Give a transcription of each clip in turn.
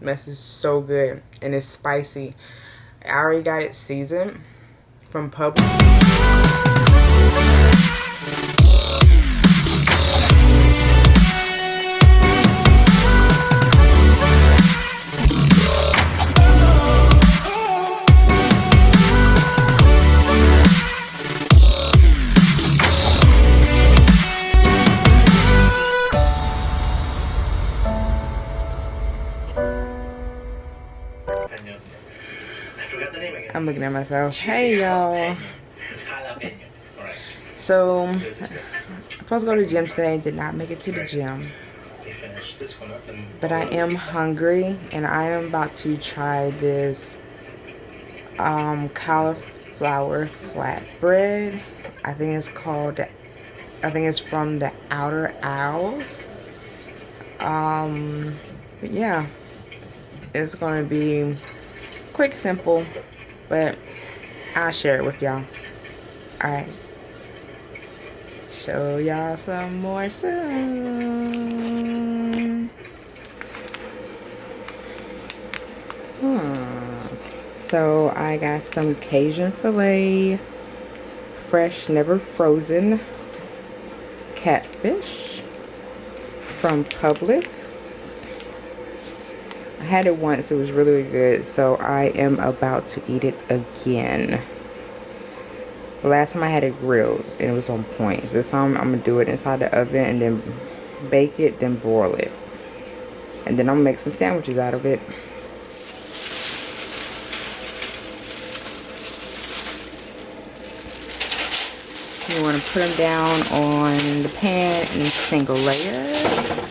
Mess is so good and it's spicy. I already got it seasoned from Publix. Looking at myself. Hey y'all. So I'm supposed to go to the gym today. Did not make it to the gym. But I am hungry and I am about to try this um, cauliflower flatbread. I think it's called I think it's from the Outer Owls. Um, yeah, it's gonna be quick, simple, but I'll share it with y'all. Alright. Show y'all some more soon. Hmm. So I got some Cajun filet, fresh, never frozen catfish from Publix had it once. It was really, good. So I am about to eat it again. The last time I had it grilled and it was on point. This time I'm going to do it inside the oven and then bake it, then broil it. And then I'm going to make some sandwiches out of it. You want to put them down on the pan in a single layer.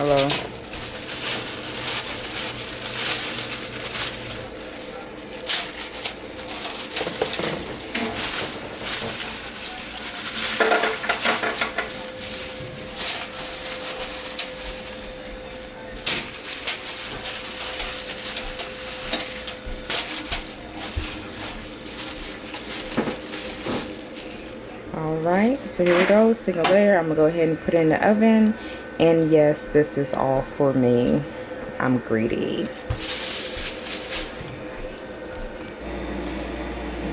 Hello. all right so here we go single layer. I'm gonna go ahead and put in the oven. And yes this is all for me. I'm greedy.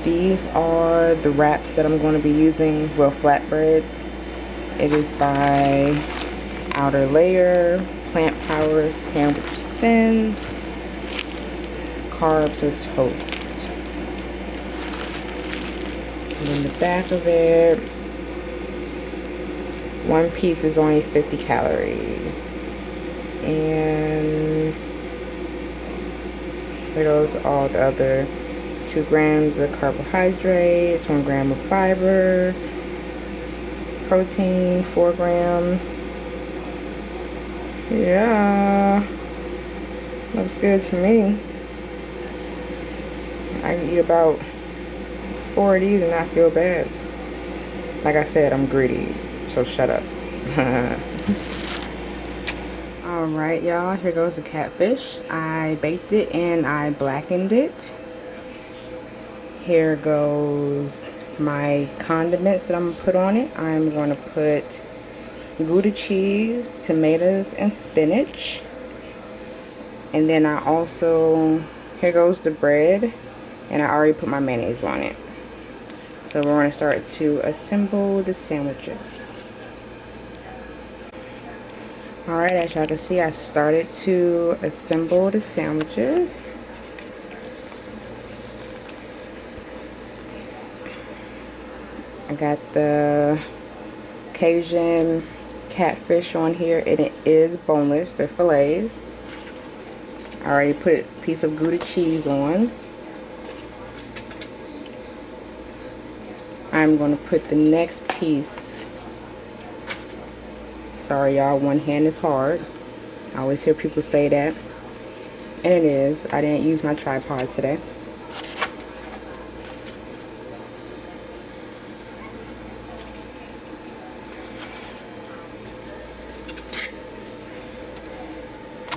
These are the wraps that i'm going to be using. Well flatbreads. It is by outer layer plant power sandwich thins carbs or toast. And in the back of it one piece is only 50 calories. And there goes all the other two grams of carbohydrates one gram of fiber protein four grams. Yeah looks good to me. I can eat about four of these and not feel bad. Like I said, I'm greedy, so shut up. Alright, y'all, here goes the catfish. I baked it and I blackened it. Here goes my condiments that I'm going to put on it. I'm going to put Gouda cheese, tomatoes, and spinach. And then I also, here goes the bread. And I already put my mayonnaise on it. So we're going to start to assemble the sandwiches. Alright, as y'all can see, I started to assemble the sandwiches. I got the Cajun catfish on here and it is boneless. They're fillets. I already put a piece of Gouda cheese on. I'm going to put the next piece. Sorry, y'all. One hand is hard. I always hear people say that. And it is. I didn't use my tripod today.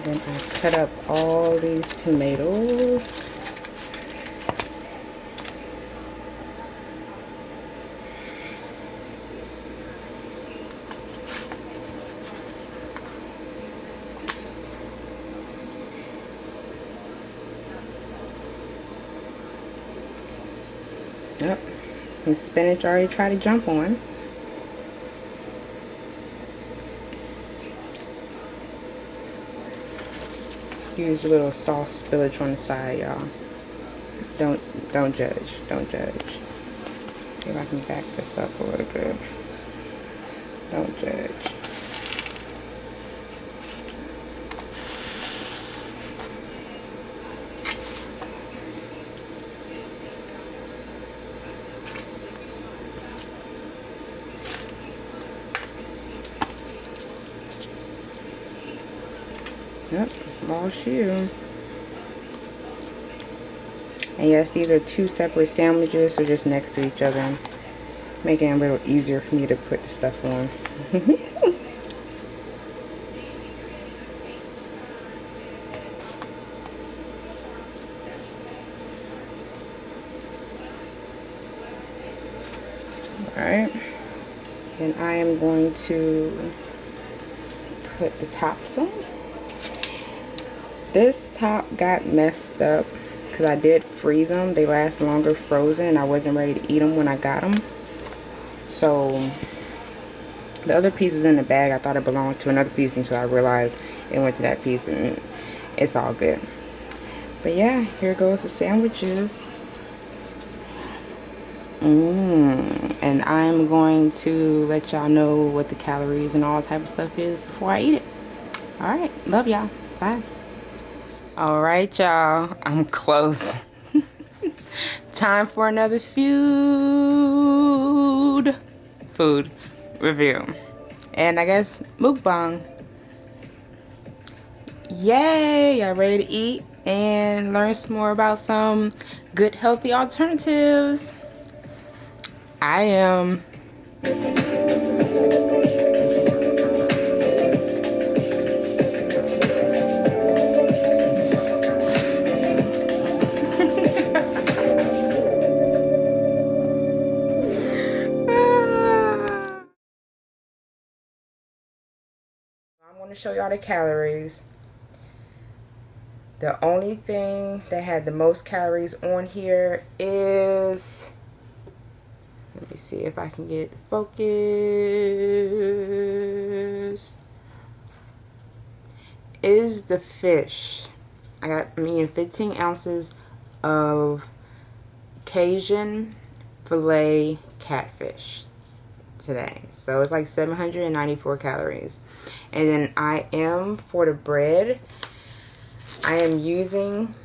Then I cut up all these tomatoes. Yep, some spinach already tried to jump on. Excuse a little sauce spillage on the side, y'all. Don't don't judge. Don't judge. See if I can back this up a little bit. Don't judge. Yep, all shoe. And yes, these are two separate sandwiches. They're just next to each other. Making it a little easier for me to put the stuff on. Alright. And I am going to put the tops on. This top got messed up because I did freeze them. They last longer frozen. I wasn't ready to eat them when I got them. So the other pieces in the bag, I thought it belonged to another piece until I realized it went to that piece and it's all good. But yeah, here goes the sandwiches. Mmm. And I'm going to let y'all know what the calories and all type of stuff is before I eat it. Alright. Love y'all. Bye. All right, y'all. I'm close. Time for another food food review. And I guess mukbang. Yay! Y'all ready to eat and learn some more about some good healthy alternatives? I am. Show y'all the calories. The only thing that had the most calories on here is, let me see if I can get focus, is the fish. I got me in 15 ounces of Cajun filet catfish today. So it's like 794 calories. And then I am, for the bread, I am using,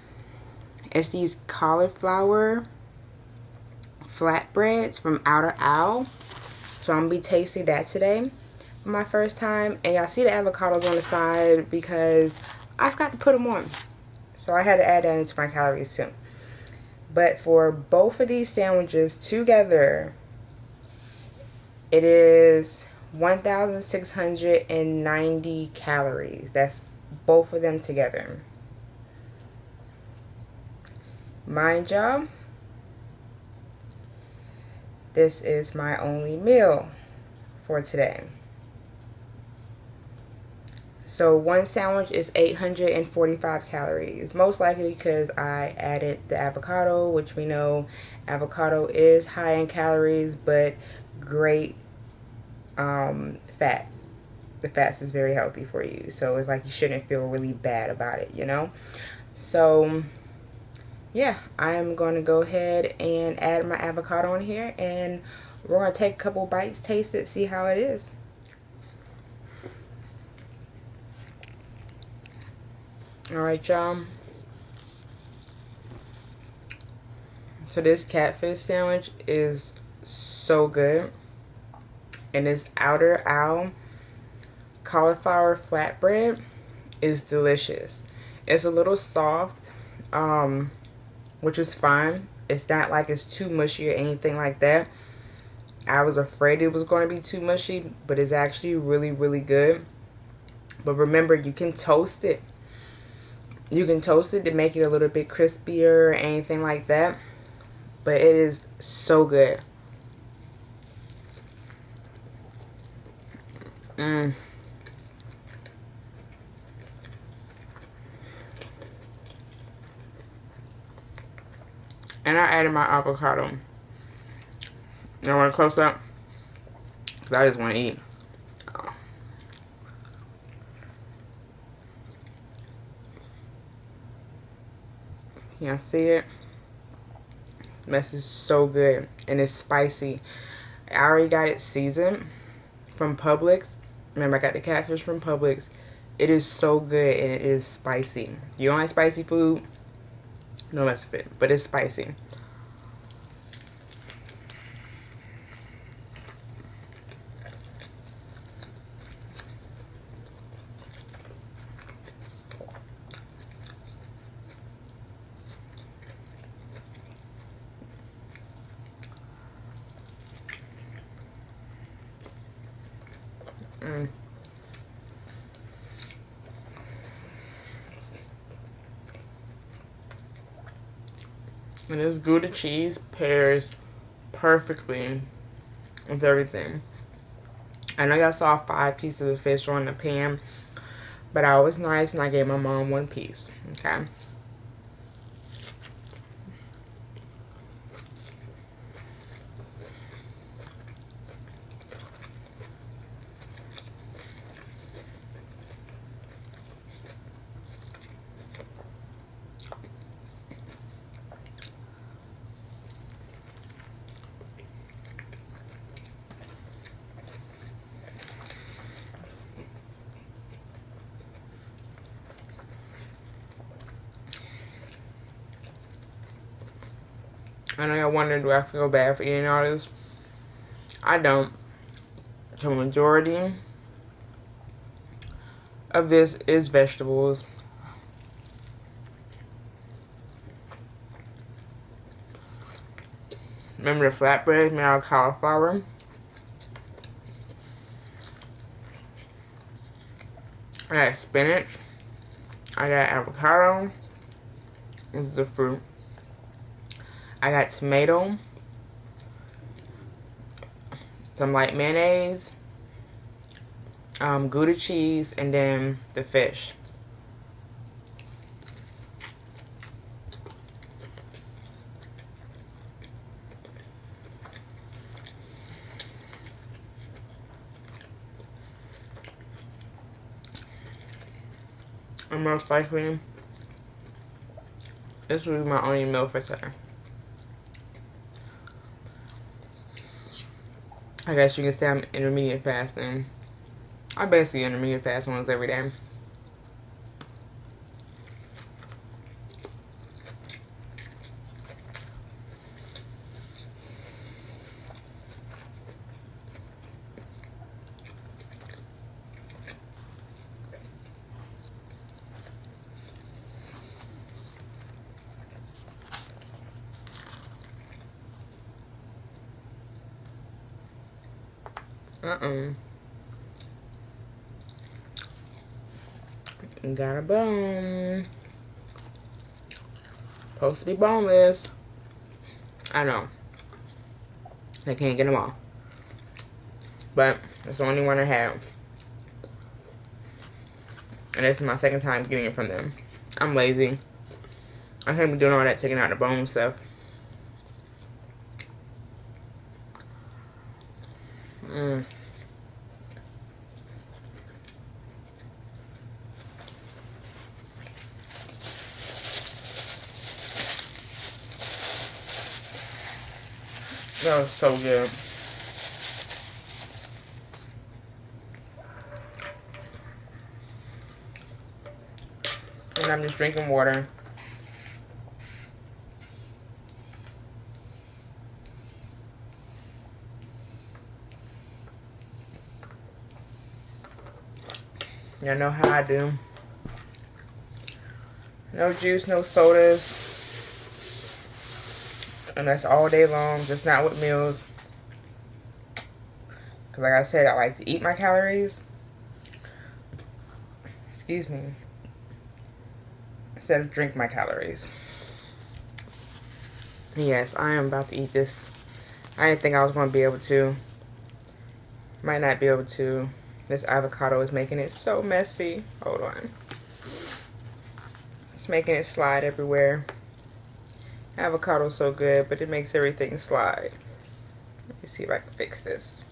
it's these cauliflower flatbreads from Outer Owl. So I'm going to be tasting that today my first time. And y'all see the avocados on the side because I forgot to put them on. So I had to add that into my calories too. But for both of these sandwiches together, it is 1,690 calories. That's both of them together. Mind y'all, this is my only meal for today. So one sandwich is 845 calories. Most likely because I added the avocado, which we know avocado is high in calories, but great um, fats. The fats is very healthy for you. So it's like you shouldn't feel really bad about it, you know? So yeah, I'm going to go ahead and add my avocado in here and we're going to take a couple bites, taste it, see how it is. Alright, y'all. So this catfish sandwich is so good and this outer owl cauliflower flatbread is delicious. It's a little soft, um, which is fine. It's not like it's too mushy or anything like that. I was afraid it was going to be too mushy, but it's actually really, really good. But remember, you can toast it. You can toast it to make it a little bit crispier or anything like that. But it is so good. Mmm. And I added my avocado. You want to close up? Because I just want to eat. Y'all see it? This is so good. And it's spicy. I already got it seasoned from Publix. Remember, I got the catfish from Publix. It is so good and it is spicy. You don't like spicy food? No with it. But it's spicy. Mm. And this Gouda cheese pairs perfectly with everything. I know y'all saw five pieces of fish on the pan, but I was nice and I gave my mom one piece, okay? I know y'all wondering, do I feel bad for eating all this? I don't. The majority of this is vegetables. Remember the flatbread made out of cauliflower? I got spinach. I got avocado. This is the fruit. I got tomato, some light mayonnaise, um, Gouda cheese, and then the fish. And most likely, this will be my only meal for today. I guess you can say I'm intermediate fasting. I basically intermediate fast once every day. Uh-uh. Got a bone. Supposed to be boneless. I know. I can't get them all. But it's the only one I have. And this is my second time getting it from them. I'm lazy. I can't be doing all that taking out the bone stuff. Mmm. That was so good. And I'm just drinking water. Y'all know how I do. No juice, no sodas. And that's all day long, just not with meals. Because like I said, I like to eat my calories. Excuse me. instead of drink my calories. Yes, I am about to eat this. I didn't think I was going to be able to. Might not be able to. This avocado is making it so messy. Hold on. It's making it slide everywhere. Avocado's so good, but it makes everything slide. Let me see if I can fix this.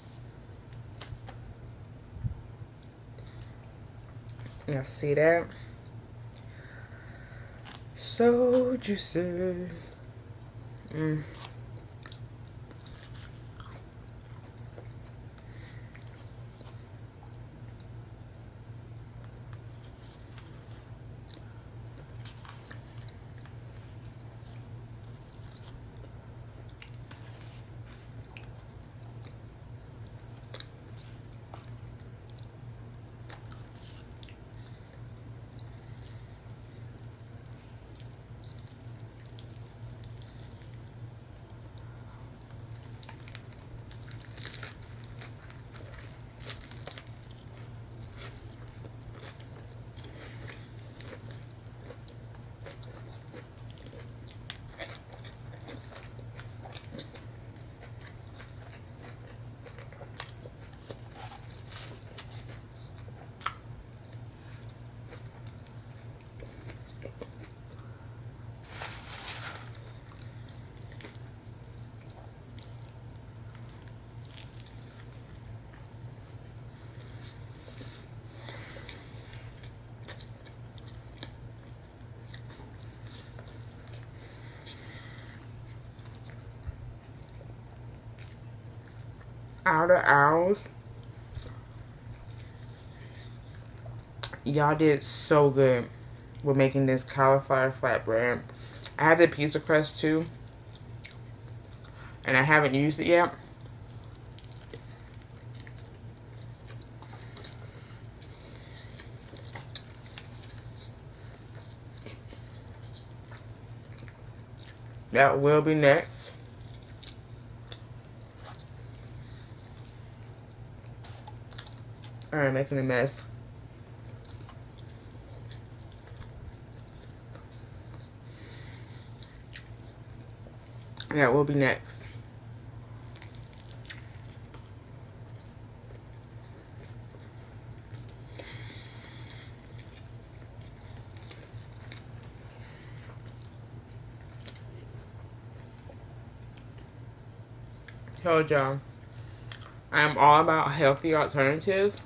Y'all see that? So juicy. Mm. Outer owls. Y'all did so good with making this cauliflower flatbread. I have the pizza crust too. And I haven't used it yet. That will be next. Alright, making a mess. That will be next. Told y'all, I am all about healthy alternatives.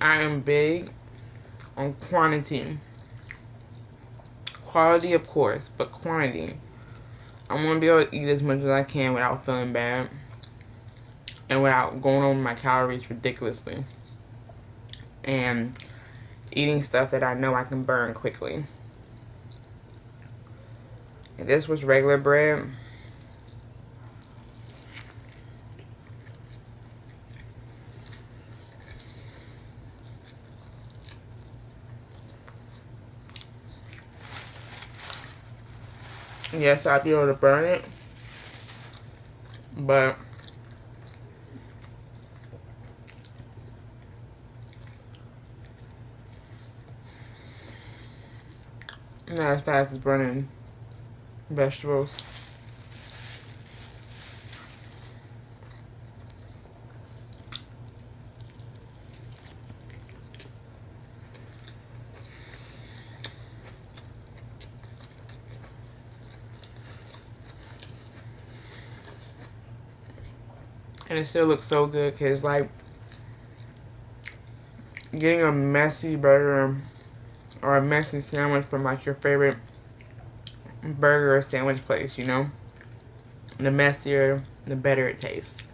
I am big on quantity. Quality, of course, but quantity. I want to be able to eat as much as I can without feeling bad and without going over my calories ridiculously. And eating stuff that I know I can burn quickly. If this was regular bread, yes, I'd be able to burn it. But not as fast as burning vegetables. And it still looks so good because like getting a messy burger or a messy sandwich from like your favorite burger or sandwich place, you know, the messier, the better it tastes.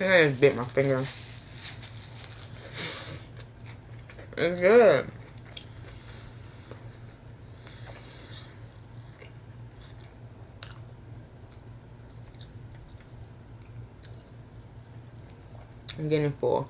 think I just bit my finger. It's good. I'm getting full.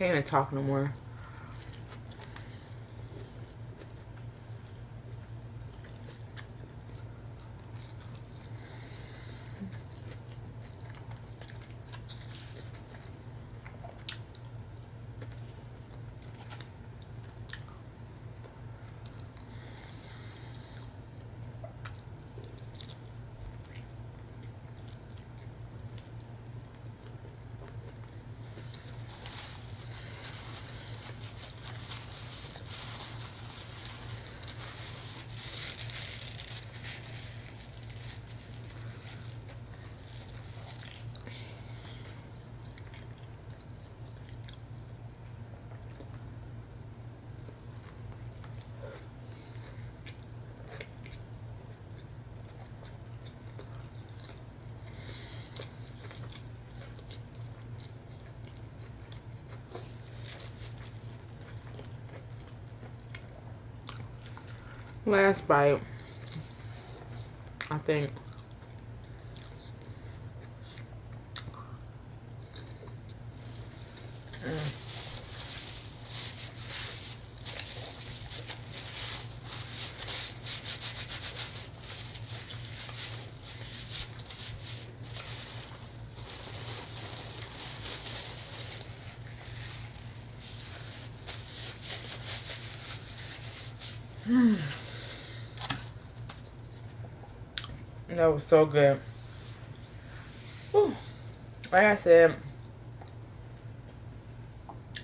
Can't even talk no more. Last bite. I think. Mm. That was so good. Whew. Like I said,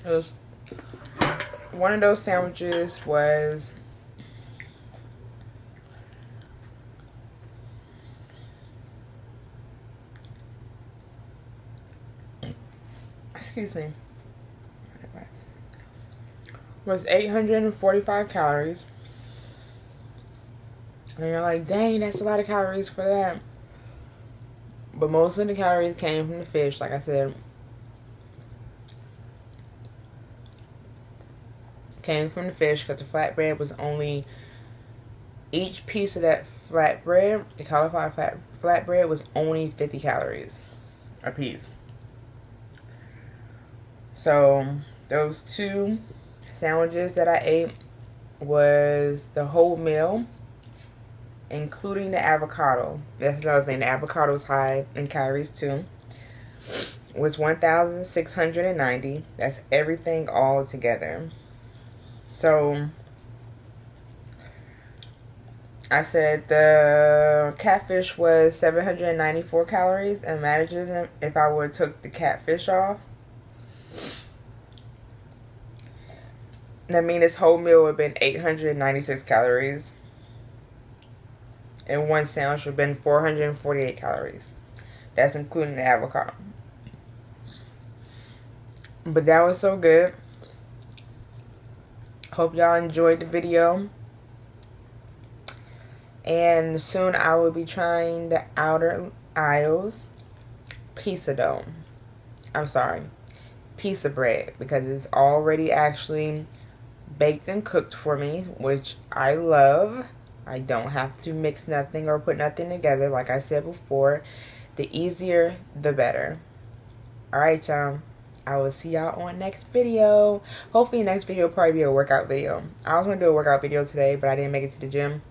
it was one of those sandwiches was excuse me was 845 calories and you're like, dang, that's a lot of calories for that. But most of the calories came from the fish, like I said. Came from the fish because the flatbread was only each piece of that flatbread, the cauliflower flat flatbread was only 50 calories a piece. So those two sandwiches that I ate was the whole meal including the avocado. That's another thing. The avocado is high in calories too. Was 1,690. That's everything all together. So I said the catfish was 794 calories. Imagine if I would have took the catfish off. That means this whole meal would have been 896 calories and one sandwich would have been 448 calories. That's including the avocado. But that was so good. Hope y'all enjoyed the video. And soon I will be trying the Outer Aisle's pizza dough. I'm sorry. Pizza bread. Because it's already actually baked and cooked for me. Which I love. I don't have to mix nothing or put nothing together. Like I said before, the easier, the better. Alright, y'all. I will see y'all on next video. Hopefully next video will probably be a workout video. I was going to do a workout video today, but I didn't make it to the gym.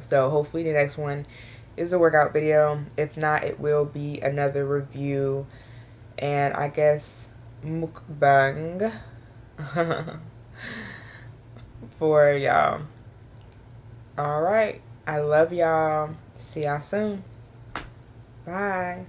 So hopefully the next one is a workout video. If not, it will be another review. And I guess mukbang for y'all. All right. I love y'all. See y'all soon. Bye.